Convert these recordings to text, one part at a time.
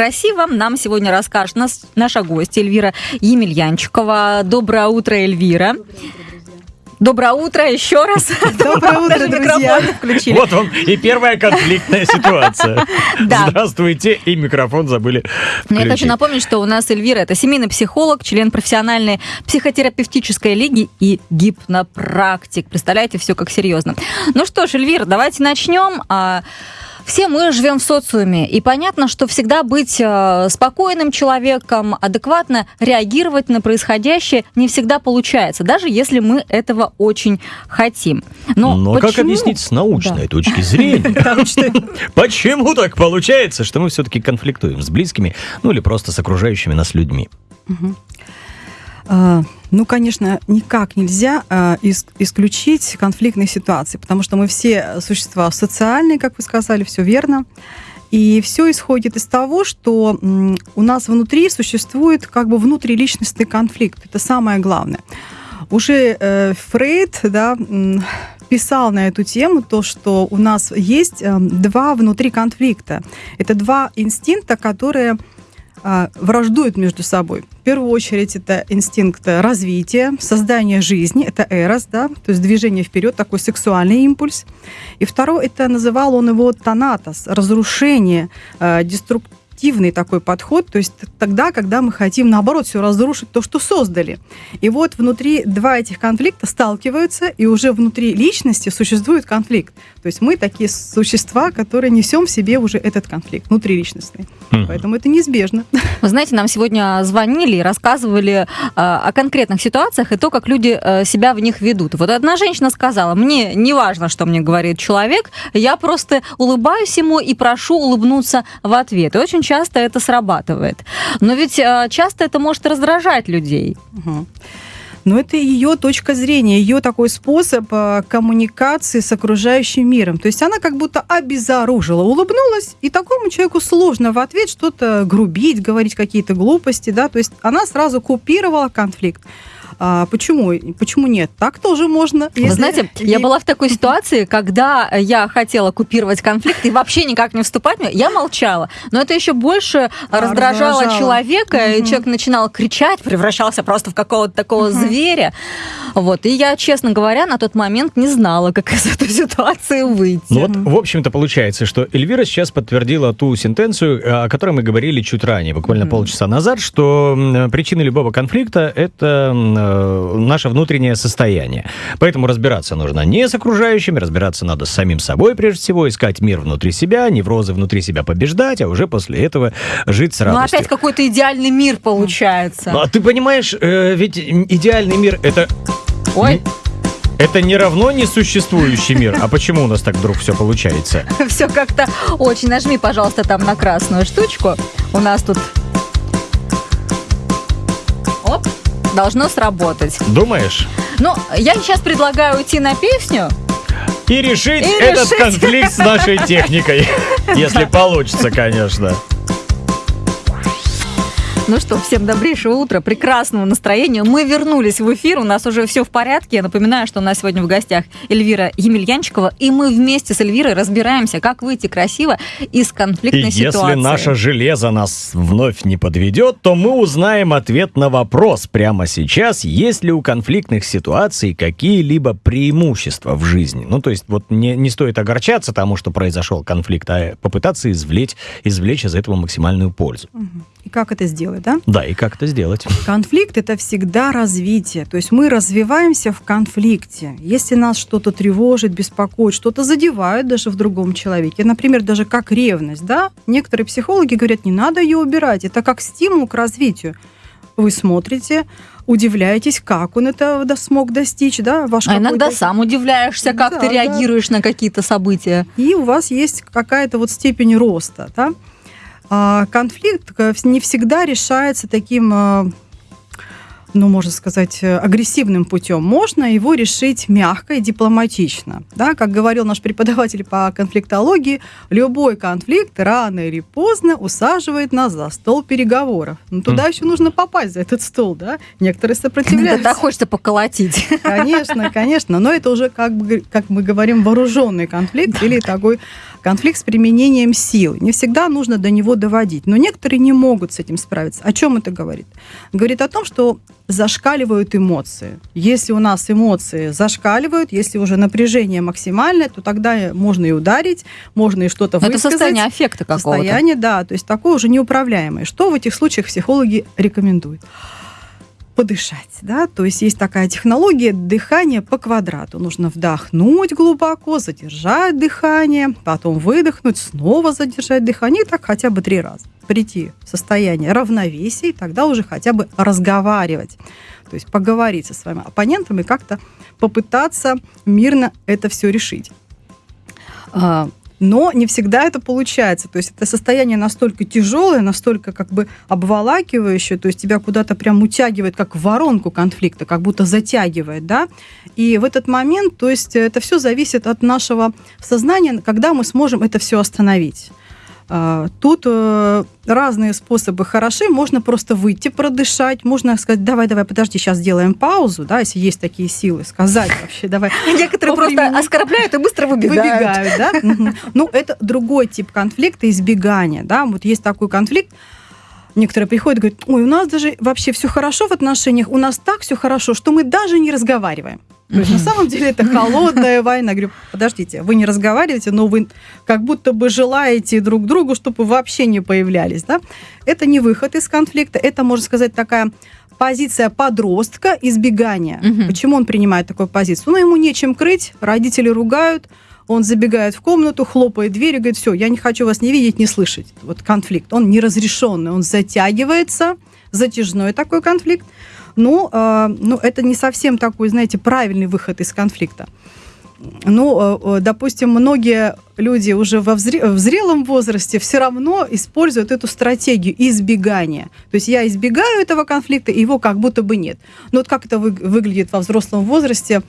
красиво» нам сегодня расскажет нас, наша гостья Эльвира Емельянчикова. Доброе утро, Эльвира. Доброе утро еще раз. Доброе утро, друзья. включили. Вот вам и первая конфликтная ситуация. Да. Здравствуйте, и микрофон забыли Но Я хочу включить. напомнить, что у нас Эльвира это семейный психолог, член профессиональной психотерапевтической лиги и гипнопрактик. Представляете, все как серьезно. Ну что ж, Эльвира, давайте начнем. Все мы живем в социуме, и понятно, что всегда быть э, спокойным человеком, адекватно реагировать на происходящее не всегда получается, даже если мы этого очень хотим. Но, Но как почему? объяснить с научной Да. точки зрения? Почему так получается, что мы все-таки конфликтуем с близкими, ну или просто с окружающими нас людьми? А, Ну, конечно, никак нельзя а, ис- исключить конфликтные ситуации, потому что мы все существа социальные, как вы сказали, все верно. И все исходит из того, что у нас внутри существует как бы внутриличностный конфликт. Это самое главное. Уже э, Фрейд да, писал на эту тему то, что у нас есть э, два внутри конфликта. Это два инстинкта, которые враждуют между собой. В первую очередь это инстинкт развития, создания жизни, это эрос, да, то есть движение вперед, такой сексуальный импульс. И второй, это называл он его танатос, разрушение, э, деструктивный такой подход, то есть тогда, когда мы хотим, наоборот, все разрушить то, что создали. И вот внутри два этих конфликта сталкиваются, и уже внутри личности существует конфликт. То есть мы такие существа, которые несем в себе уже этот конфликт внутриличностный. Мгм. Поэтому это неизбежно. Вы знаете, нам сегодня звонили и рассказывали э, о конкретных ситуациях и то, как люди э, себя в них ведут. Вот одна женщина сказала, мне не важно, что мне говорит человек, я просто улыбаюсь ему и прошу улыбнуться в ответ. И очень часто это срабатывает. Но ведь э, часто это может раздражать людей. Но это ее точка зрения, ее такой способ э, коммуникации с окружающим миром. То есть она как будто обезоружила, улыбнулась, и такому человеку сложно в ответ что-то грубить, говорить какие-то глупости, да, то есть она сразу купировала конфликт. А почему? Почему нет? Так тоже можно. Вы если знаете, я была в такой ситуации, когда я хотела купировать конфликт и вообще никак не вступать, я молчала. Но это еще больше раздражало раздражало. человека, и Мгм. человек начинал кричать, превращался просто в какого-то такого Мгм. зверя. Вот. И я, честно говоря, на тот момент не знала, как из этой ситуации выйти. Ну вот, в общем-то, получается, что Эльвира сейчас подтвердила ту сентенцию, о которой мы говорили чуть ранее, буквально Мгм. полчаса назад, что м, причины любого конфликта – это э, наше внутреннее состояние. Поэтому разбираться нужно не с окружающими, разбираться надо с самим собой прежде всего, искать мир внутри себя, неврозы внутри себя побеждать, а уже после этого жить с Ну, радостью. опять какой-то идеальный мир получается. Ну, а ты понимаешь, э, ведь идеальный мир – это Ой, это не равно несуществующий мир. А почему у нас так вдруг все получается? все как-то очень. Нажми, пожалуйста, там на красную штучку. У нас тут... должно сработать. Думаешь? Ну, я сейчас предлагаю уйти на песню. И решить И этот решить. конфликт с нашей техникой. Если получится, конечно. Ну что, всем добрейшего утра, прекрасного настроения. Мы вернулись в эфир, у нас уже все в порядке. Я напоминаю, что у нас сегодня в гостях Эльвира Емельянчикова, и мы вместе с Эльвирой разбираемся, как выйти красиво из И конфликтной если ситуации. наше железо нас вновь не подведет, то мы узнаем ответ на вопрос прямо сейчас, есть ли у конфликтных ситуаций какие-либо преимущества в жизни. Ну, то есть вот не, не стоит огорчаться тому, что произошел конфликт, а попытаться извлечь, извлечь из этого максимальную пользу. Мгм. И как это сделать, да? Да, и как это сделать? Конфликт это всегда развитие. То есть мы развиваемся в конфликте. Если нас что-то тревожит, беспокоит, что-то задевает даже в другом человеке, например, даже как ревность, да, некоторые психологи говорят, не надо ее убирать, это как стимул к развитию. Вы смотрите, удивляетесь, как он это смог достичь, да, ваш А иногда сам удивляешься, как Да, ты да. реагируешь на какие-то события. и у вас есть какая-то вот степень роста. Да? А, Конфликт э, не всегда решается таким, э, ну, можно сказать, э, агрессивным путем. Можно его решить мягко и дипломатично. Да? Как говорил наш преподаватель по конфликтологии, любой конфликт рано или поздно усаживает нас за стол переговоров. Но туда еще нужно попасть за этот стол, да? Некоторые сопротивляются. так хочется поколотить. Конечно, конечно, но это уже как бы, как мы говорим, вооруженный конфликт или такой конфликт с применением сил. Не всегда нужно до него доводить, но некоторые не могут с этим справиться. О чем это говорит? Говорит о том, что зашкаливают эмоции. Если у нас эмоции зашкаливают, если уже напряжение максимальное, то тогда можно и ударить, можно и что-то Это высказать. состояние аффекта какого-то. Состояние, да, то есть такое уже неуправляемое. Что в этих случаях психологи рекомендуют? Подышать, да, то есть есть такая технология дыхания по квадрату. Нужно вдохнуть глубоко, задержать дыхание, потом выдохнуть, снова задержать дыхание, и так хотя бы три раза. Прийти в состояние равновесия, и тогда уже хотя бы разговаривать. То есть поговорить со своим оппонентом и как-то попытаться мирно это все решить. Но не всегда это получается. То есть это состояние настолько тяжелое, настолько как бы обволакивающее, то есть тебя куда-то прям утягивает, как воронку конфликта, как будто затягивает, да. И в этот момент, то есть это все зависит от нашего сознания, когда мы сможем это все остановить. А, тут э, разные способы хороши. Можно просто выйти, продышать. Можно сказать, давай, давай, подожди, сейчас сделаем паузу, да, если есть такие силы, сказать вообще, давай. Некоторые просто оскорбляют и быстро выбегают. Выбегают, да. Ну, это другой тип конфликта, избегания, да. Вот есть такой конфликт, Некоторые приходят и говорят, ой, у нас даже вообще все хорошо в отношениях, у нас так все хорошо, что мы даже не разговариваем. То есть на самом деле это холодная война. Говорю, подождите, вы не разговариваете, но вы как будто бы желаете друг другу, чтобы вообще не появлялись. Да? Это не выход из конфликта, это, можно сказать, такая позиция подростка избегания. Угу. Почему он принимает такую позицию? Ну, ему нечем крыть, родители ругают, он забегает в комнату, хлопает дверь и говорит, все, я не хочу вас не видеть, не слышать. Вот конфликт, он неразрешенный, он затягивается, затяжной такой конфликт. Ну, э, ну, это не совсем такой, знаете, правильный выход из конфликта. Ну, э, э, допустим, многие люди уже во взре- в зрелом возрасте все равно используют эту стратегию избегания. То есть я избегаю этого конфликта, его как будто бы нет. Но вот как это вы- выглядит во взрослом возрасте?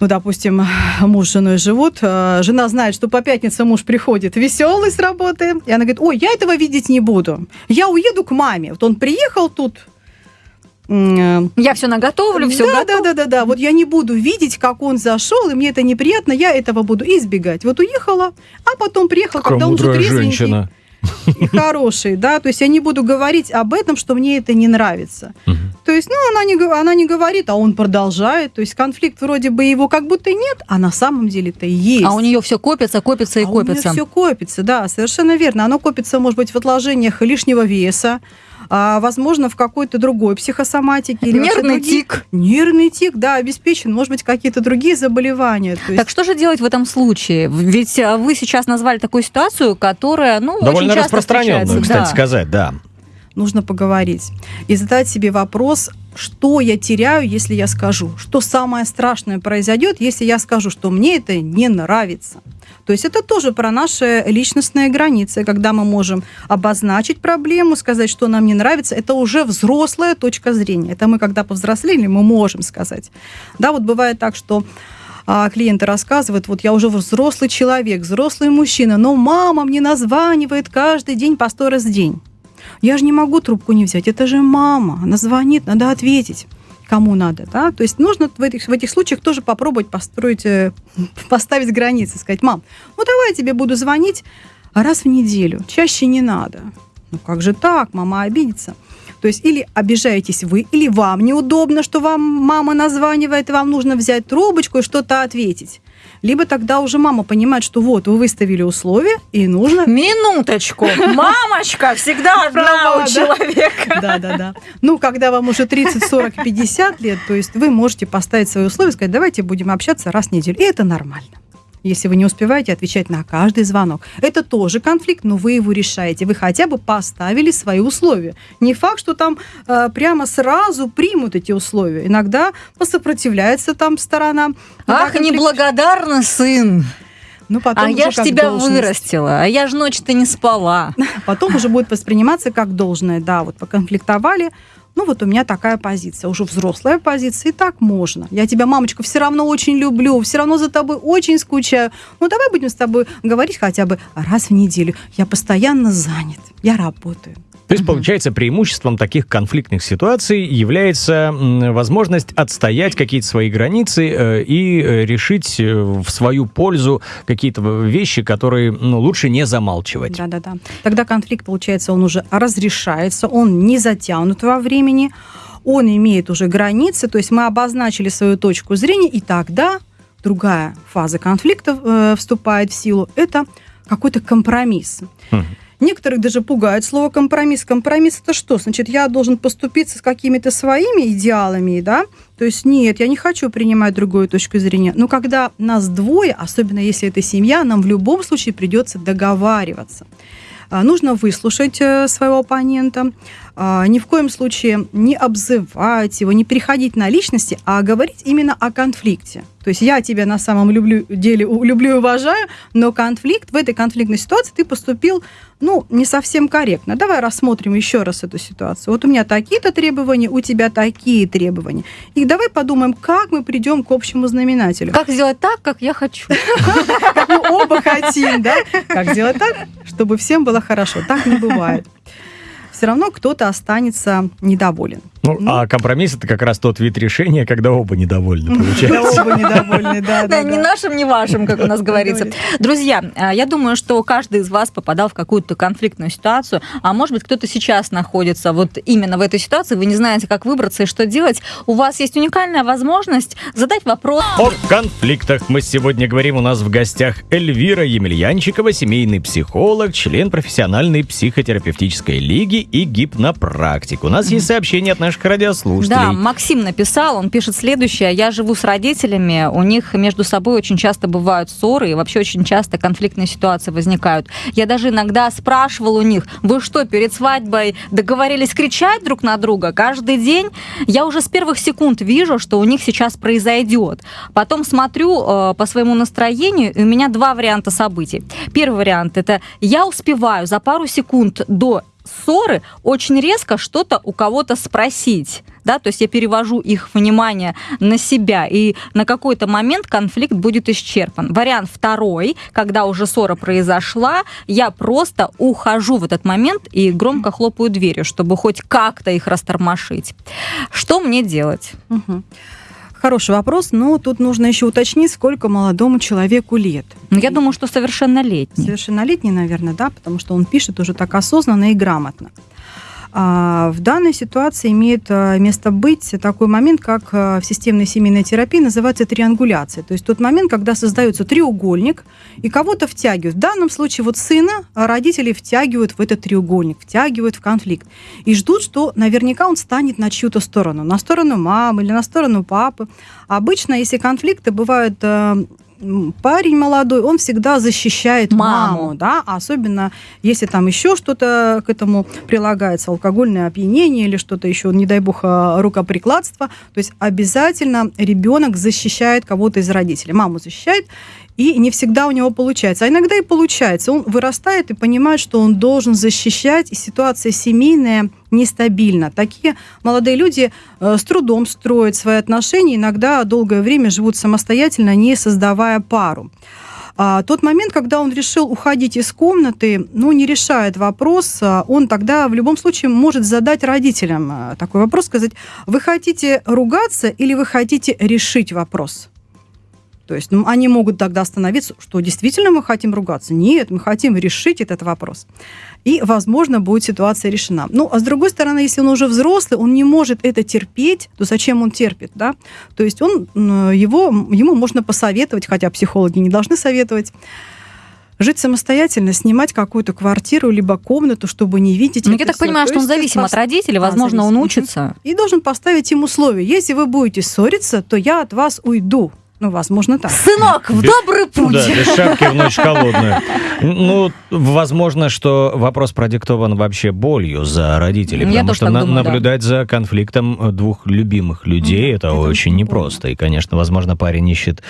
ну, допустим, муж с женой живут, э, жена знает, что по пятницам муж приходит веселый с работы, и она говорит, ой, я этого видеть не буду, я уеду к маме. Вот он приехал тут, я все наготовлю, все да, готов. Да, да, да, да. Вот я не буду видеть, как он зашел, и мне это неприятно, я этого буду избегать. Вот уехала, а потом приехала, Какая когда он уже трезвенький. женщина и хороший, да, то есть я не буду говорить об этом, что мне это не нравится. Угу. То есть, ну, она не, она не говорит, а он продолжает, то есть конфликт вроде бы его как будто нет, а на самом деле это и есть. А у нее все копится, копится и а копится. У нее все копится, да, совершенно верно. Оно копится, может быть, в отложениях лишнего веса, а, возможно, в какой-то другой психосоматике. Или Нервный другие... тик. Нервный тик, да, обеспечен. Может быть, какие-то другие заболевания. есть... Так что же делать в этом случае? Ведь а, вы сейчас назвали такую ситуацию, которая, ну, Довольно очень часто распространенную, кстати да. сказать, да. Нужно поговорить и задать себе вопрос, что я теряю, если я скажу, что самое страшное произойдет, если я скажу, что мне это не нравится. То есть это тоже про наши личностные границы, когда мы можем обозначить проблему, сказать, что нам не нравится, это уже взрослая точка зрения. Это мы, когда повзрослели, мы можем сказать. Да, вот бывает так, что а клиенты рассказывают, вот я уже взрослый человек, взрослый мужчина, но мама мне названивает каждый день по сто раз в день. Я же не могу трубку не взять, это же мама, она звонит, надо ответить кому надо, да, то есть нужно в этих, в этих случаях тоже попробовать построить, э, поставить границы, сказать, мам, ну давай я тебе буду звонить раз в неделю, чаще не надо. Ну как же так, мама обидится. То есть или обижаетесь вы, или вам неудобно, что вам мама названивает, и вам нужно взять трубочку и что-то ответить либо тогда уже мама понимает, что вот, вы выставили условия, и нужно... Минуточку! Мамочка всегда одна у человека. Да, да, да. Ну, когда вам уже 30, 40, 50 лет, то есть вы можете поставить свои условия, сказать, давайте будем общаться раз в неделю. И это нормально если вы не успеваете отвечать на каждый звонок. Это тоже конфликт, но вы его решаете. Вы хотя бы поставили свои условия. Не факт, что там э, прямо сразу примут эти условия. Иногда посопротивляется там сторона. Ах, конфликт... неблагодарный сын! Ну, потом а я ж тебя должность. вырастила, а я ж ночь-то не спала. Потом уже будет восприниматься как должное. Да, вот поконфликтовали, ну вот у меня такая позиция, уже взрослая позиция, и так можно. Я тебя, мамочка, все равно очень люблю, все равно за тобой очень скучаю. Ну давай будем с тобой говорить хотя бы раз в неделю. Я постоянно занят, я работаю. То есть, получается, преимуществом таких конфликтных ситуаций является возможность отстоять какие-то свои границы э, и э, решить э, в свою пользу какие-то вещи, которые ну, лучше не замалчивать. Да-да-да. Тогда конфликт, получается, он уже разрешается, он не затянут во времени, он имеет уже границы, то есть мы обозначили свою точку зрения, и тогда другая фаза конфликта э, вступает в силу. Это какой-то компромисс. Хм. Некоторых даже пугает слово компромисс. Компромисс это что? Значит, я должен поступиться с какими-то своими идеалами, да? То есть нет, я не хочу принимать другую точку зрения. Но когда нас двое, особенно если это семья, нам в любом случае придется договариваться. А, нужно выслушать э, своего оппонента, ни в коем случае не обзывать его, не переходить на личности, а говорить именно о конфликте. То есть я тебя на самом люблю, деле люблю и уважаю, но конфликт, в этой конфликтной ситуации ты поступил, ну, не совсем корректно. Давай рассмотрим еще раз эту ситуацию. Вот у меня такие-то требования, у тебя такие требования. И давай подумаем, как мы придем к общему знаменателю. Как сделать так, как я хочу. Как мы оба хотим, да? Как сделать так, чтобы всем было хорошо. Так не бывает все равно кто-то останется недоволен. Ну, ну, а компромисс это как раз тот вид решения, когда оба недовольны, получается. Оба недовольны, да. Да, ни нашим, ни вашим, как у нас говорится. Друзья, а, я думаю, что каждый из вас попадал в какую-то конфликтную ситуацию, а может быть, кто-то сейчас находится вот именно в этой ситуации, вы не знаете, как выбраться и что делать. У вас есть уникальная возможность задать вопрос. О конфликтах мы сегодня говорим. У нас в гостях Эльвира Емельянчикова, семейный психолог, член профессиональной психотерапевтической лиги и гипнопрактик. У нас есть сообщение от наших наших радиослушателей. Да, Максим написал, он пишет следующее. Я живу с родителями, у них между собой очень часто бывают ссоры, и вообще очень часто конфликтные ситуации возникают. Я даже иногда спрашивал у них, вы что, перед свадьбой договорились кричать друг на друга каждый день? Я уже с первых секунд вижу, что у них сейчас произойдет. Потом смотрю э, по своему настроению, и у меня два варианта событий. Первый вариант – это я успеваю за пару секунд до ссоры очень резко что-то у кого-то спросить. Да, то есть я перевожу их внимание на себя, и на какой-то момент конфликт будет исчерпан. Вариант второй, когда уже ссора произошла, я просто ухожу в этот момент и громко хлопаю дверью, чтобы хоть как-то их растормошить. Что мне делать? Угу. Хороший вопрос, но тут нужно еще уточнить, сколько молодому человеку лет. Ну, я думаю, что совершеннолетний. Совершеннолетний, наверное, да, потому что он пишет уже так осознанно и грамотно. А, в данной ситуации имеет а, место быть такой момент, как а, в системной семейной терапии называется триангуляция. То есть тот момент, когда создается треугольник и кого-то втягивают. В данном случае вот сына родители втягивают в этот треугольник, втягивают в конфликт и ждут, что наверняка он станет на чью-то сторону, на сторону мамы или на сторону папы. Обычно, если конфликты бывают парень молодой, он всегда защищает маму, маму да, особенно если там еще что-то к этому прилагается, алкогольное опьянение или что-то еще, не дай бог, а, рукоприкладство, то есть обязательно ребенок защищает кого-то из родителей, маму защищает, и не всегда у него получается. А иногда и получается. Он вырастает и понимает, что он должен защищать, и ситуация семейная нестабильна. Такие молодые люди э, с трудом строят свои отношения, иногда долгое время живут самостоятельно, не создавая пару. А тот момент, когда он решил уходить из комнаты, ну, не решает вопрос, а он тогда в любом случае может задать родителям э, такой вопрос, сказать, вы хотите ругаться или вы хотите решить вопрос? То есть ну, они могут тогда остановиться, что действительно мы хотим ругаться. Нет, мы хотим решить этот вопрос. И, возможно, будет ситуация решена. Ну, а с другой стороны, если он уже взрослый, он не может это терпеть, то зачем он терпит, да? То есть он, его, ему можно посоветовать, хотя психологи не должны советовать, жить самостоятельно, снимать какую-то квартиру либо комнату, чтобы не видеть. Ну, я так понимаю, что он зависим от родителей, возможно, да, он учится. И должен поставить им условия. Если вы будете ссориться, то я от вас уйду. Ну, возможно, так. Сынок, в добрый путь. Да, без шапки в ночь холодную. Ну, возможно, что вопрос продиктован вообще болью за родителей, Я потому что на, думаю, наблюдать да. за конфликтом двух любимых людей mm, это, это очень непросто. И, конечно, возможно, парень ищет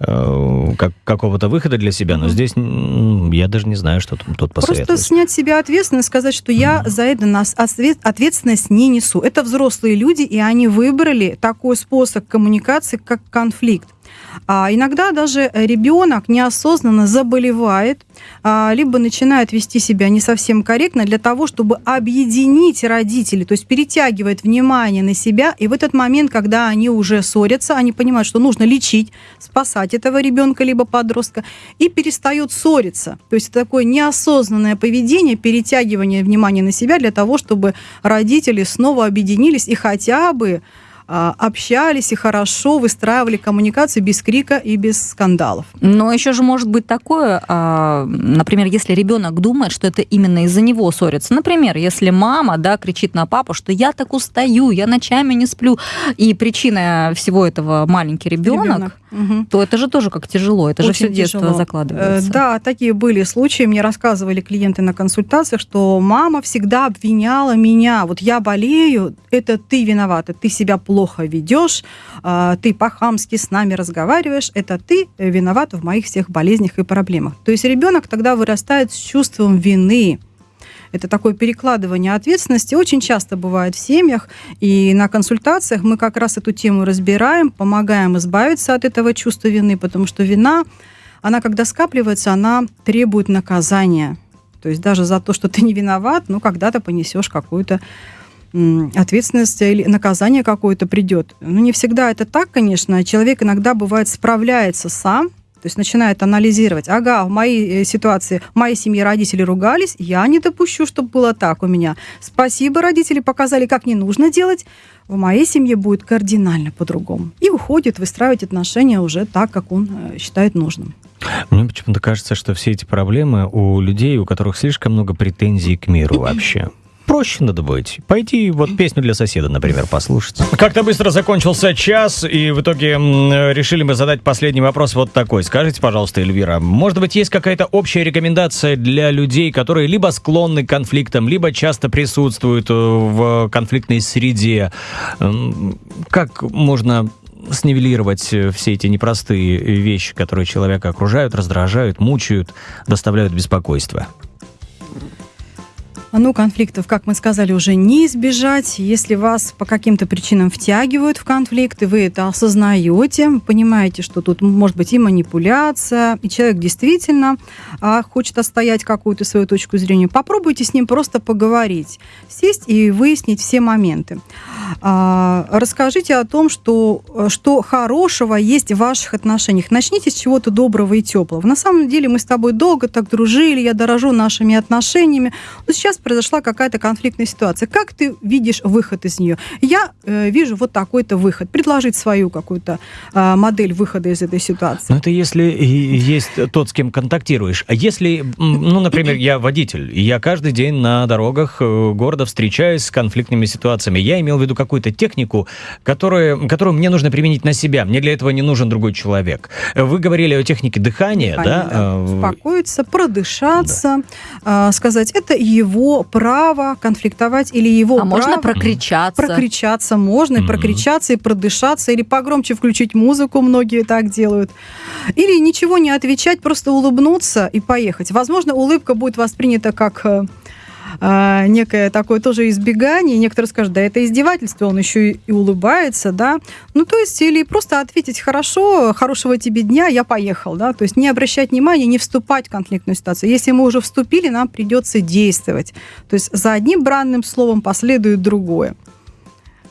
э, как, какого-то выхода для себя, но здесь я даже не знаю, что тут, тут посоветовать. Просто снять себя ответственность, сказать, что я mm. за это нас ответственность не несу. Это взрослые люди, и они выбрали такой способ коммуникации, как конфликт. А иногда даже ребенок неосознанно заболевает, а, либо начинает вести себя не совсем корректно для того, чтобы объединить родителей, то есть перетягивает внимание на себя, и в этот момент, когда они уже ссорятся, они понимают, что нужно лечить, спасать этого ребенка либо подростка, и перестают ссориться. То есть это такое неосознанное поведение, перетягивание внимания на себя для того, чтобы родители снова объединились и хотя бы общались и хорошо выстраивали коммуникацию без крика и без скандалов. Но еще же может быть такое, а, например, если ребенок думает, что это именно из-за него ссорится. Например, если мама да, кричит на папу, что я так устаю, я ночами не сплю, и причина всего этого маленький ребенок, ребенок. Угу. то это же тоже как тяжело, это Очень же все детство тяжело. закладывается. Э, да, такие были случаи, мне рассказывали клиенты на консультациях, что мама всегда обвиняла меня, вот я болею, это ты виновата, ты себя плохо плохо ведешь, а, ты по-хамски с нами разговариваешь, это ты виноват в моих всех болезнях и проблемах. То есть ребенок тогда вырастает с чувством вины. Это такое перекладывание ответственности очень часто бывает в семьях, и на консультациях мы как раз эту тему разбираем, помогаем избавиться от этого чувства вины, потому что вина, она когда скапливается, она требует наказания. То есть даже за то, что ты не виноват, ну, когда-то понесешь какую-то ответственность или наказание какое-то придет. Ну, не всегда это так, конечно. Человек иногда бывает справляется сам, то есть начинает анализировать, ага, в моей э, ситуации, в моей семье родители ругались, я не допущу, чтобы было так у меня. Спасибо, родители показали, как не нужно делать. В моей семье будет кардинально по-другому. И уходит выстраивать отношения уже так, как он э, считает нужным. Мне почему-то кажется, что все эти проблемы у людей, у которых слишком много претензий к миру вообще проще надо быть. Пойти вот песню для соседа, например, послушать. Как-то быстро закончился час, и в итоге решили мы задать последний вопрос вот такой. Скажите, пожалуйста, Эльвира, может быть, есть какая-то общая рекомендация для людей, которые либо склонны к конфликтам, либо часто присутствуют э, в конфликтной среде? Как можно снивелировать э, все эти непростые вещи, которые человека окружают, раздражают, мучают, доставляют беспокойство? Ну, конфликтов, как мы сказали, уже не избежать. Если вас по каким-то причинам втягивают в конфликт, и вы это осознаете, понимаете, что тут может быть и манипуляция, и человек действительно а, хочет отстоять какую-то свою точку зрения, попробуйте с ним просто поговорить, сесть и выяснить все моменты. А, расскажите о том, что, что хорошего есть в ваших отношениях. Начните с чего-то доброго и теплого. На самом деле мы с тобой долго так дружили, я дорожу нашими отношениями. Но сейчас произошла какая-то конфликтная ситуация. Как ты видишь выход из нее? Я э, вижу вот такой-то выход. Предложить свою какую-то э, модель выхода из этой ситуации. Ну, это если есть тот, с кем контактируешь. А если, ну, например, я водитель, и я каждый день на дорогах э, города встречаюсь с конфликтными ситуациями. Я имел в виду какую-то технику, которую, которую мне нужно применить на себя. Мне для этого не нужен другой человек. Вы говорили о технике дыхания, Дыхание, да? да? Э, Успокоиться, продышаться, да. Э, сказать, это его право конфликтовать или его а право... можно прокричаться? Прокричаться можно, mm-hmm. и прокричаться, и продышаться, или погромче включить музыку, многие так делают. Или ничего не отвечать, просто улыбнуться и поехать. Возможно, улыбка будет воспринята как э, а, некое такое тоже избегание. Некоторые скажут, да, это издевательство, он еще и улыбается, да. Ну, то есть, или просто ответить, хорошо, хорошего тебе дня, я поехал, да. То есть не обращать внимания, не вступать в конфликтную ситуацию. Если мы уже вступили, нам придется действовать. То есть за одним бранным словом последует другое.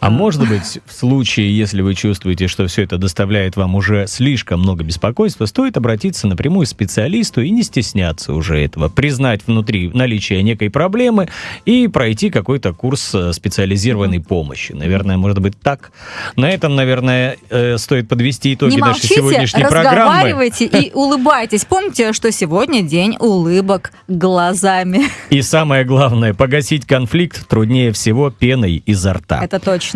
А может быть, в случае, если вы чувствуете, что все это доставляет вам уже слишком много беспокойства, стоит обратиться напрямую к специалисту и не стесняться уже этого, признать внутри наличие некой проблемы и пройти какой-то курс э, специализированной помощи. Наверное, может быть так. На этом, наверное, э, стоит подвести итоги не нашей сегодняшней программы. разговаривайте и улыбайтесь. Помните, что сегодня день улыбок глазами. И самое главное, погасить конфликт труднее всего пеной изо рта. Это точно.